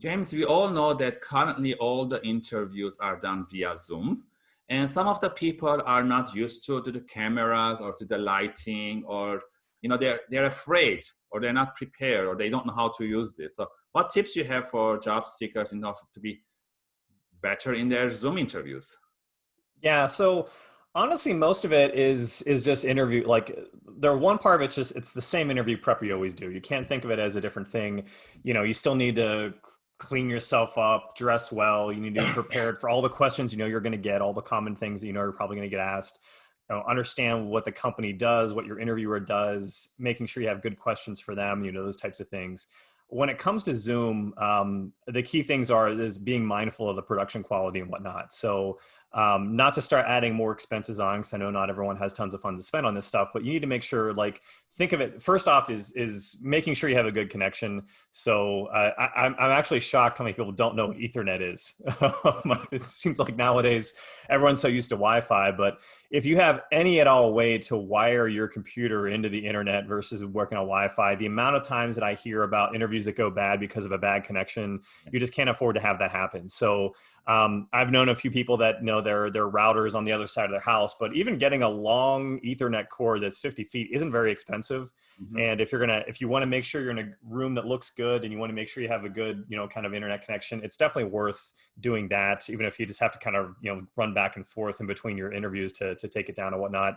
James, we all know that currently all the interviews are done via Zoom. And some of the people are not used to, to the cameras or to the lighting or, you know, they're, they're afraid or they're not prepared or they don't know how to use this. So what tips you have for job seekers in order to be better in their Zoom interviews? Yeah, so honestly, most of it is is just interview. Like, there one part of it's just it's the same interview prep you always do. You can't think of it as a different thing. You know, you still need to clean yourself up, dress well. You need to be prepared for all the questions you know you're going to get, all the common things that you know you're probably going to get asked. You know, understand what the company does, what your interviewer does, making sure you have good questions for them. You know those types of things. When it comes to Zoom, um, the key things are is being mindful of the production quality and whatnot. So um, not to start adding more expenses on because I know not everyone has tons of funds to spend on this stuff, but you need to make sure like think of it first off is is making sure you have a good connection. So uh, I, I'm I'm actually shocked how many people don't know what Ethernet is. it seems like nowadays everyone's so used to Wi-Fi, but if you have any at all way to wire your computer into the internet versus working on Wi-Fi, the amount of times that I hear about interviews that go bad because of a bad connection, you just can't afford to have that happen. So um, I've known a few people that know their their routers on the other side of their house, but even getting a long Ethernet cord that's 50 feet isn't very expensive. Mm-hmm. And if you're gonna, if you want to make sure you're in a room that looks good and you want to make sure you have a good, you know, kind of internet connection, it's definitely worth doing that. Even if you just have to kind of, you know, run back and forth in between your interviews to to take it down and whatnot.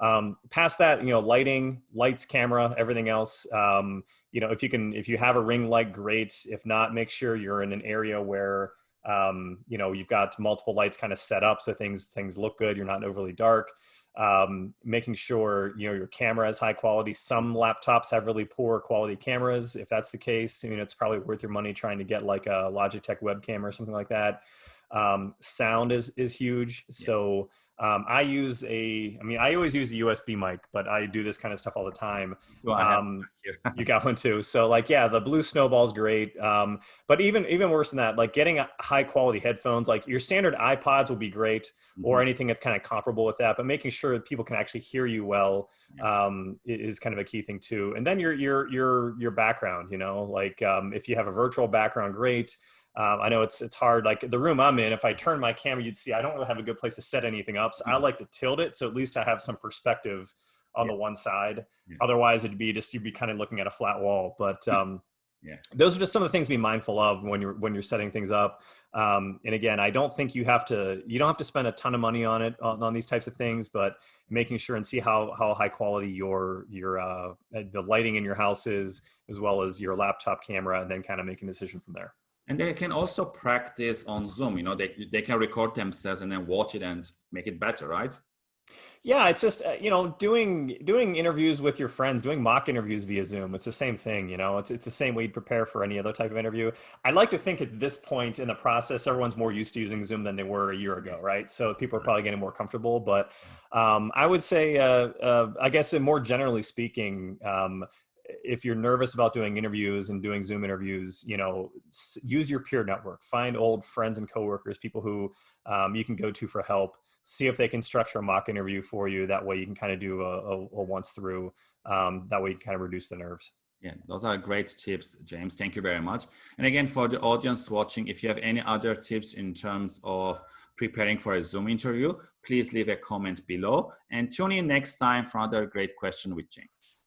Um, past that, you know, lighting, lights, camera, everything else. Um, you know, if you can, if you have a ring light, great. If not, make sure you're in an area where um, you know you've got multiple lights kind of set up so things things look good you're not overly dark. Um, making sure you know your camera is high quality. Some laptops have really poor quality cameras if that's the case I mean it's probably worth your money trying to get like a logitech webcam or something like that. Um, sound is is huge so um, I use a, I mean, I always use a USB mic, but I do this kind of stuff all the time. Well, um, you got one too. So like, yeah, the blue snowball is great. Um, but even, even worse than that, like getting high quality headphones, like your standard iPods will be great mm-hmm. or anything that's kind of comparable with that, but making sure that people can actually hear you well um, is kind of a key thing too. And then your, your, your, your background, you know, like um, if you have a virtual background, great. Um, I know it's it's hard. Like the room I'm in, if I turn my camera, you'd see I don't really have a good place to set anything up. So I mm-hmm. like to tilt it, so at least I have some perspective on yeah. the one side. Yeah. Otherwise, it'd be just you'd be kind of looking at a flat wall. But um, yeah, those are just some of the things to be mindful of when you're when you're setting things up. Um, and again, I don't think you have to you don't have to spend a ton of money on it on, on these types of things, but making sure and see how how high quality your your uh, the lighting in your house is, as well as your laptop camera, and then kind of making a decision from there. And they can also practice on Zoom, you know, they, they can record themselves and then watch it and make it better, right? Yeah, it's just uh, you know doing doing interviews with your friends, doing mock interviews via Zoom. It's the same thing, you know. It's it's the same way you'd prepare for any other type of interview. I'd like to think at this point in the process, everyone's more used to using Zoom than they were a year ago, right? So people are probably getting more comfortable. But um, I would say, uh, uh, I guess, more generally speaking, um, if you're nervous about doing interviews and doing Zoom interviews, you know, use your peer network. Find old friends and coworkers, people who um, you can go to for help. See if they can structure a mock interview for you. That way, you can kind of do a, a, a once through. Um, that way, you can kind of reduce the nerves. Yeah, those are great tips, James. Thank you very much. And again, for the audience watching, if you have any other tips in terms of preparing for a Zoom interview, please leave a comment below and tune in next time for another great question with James.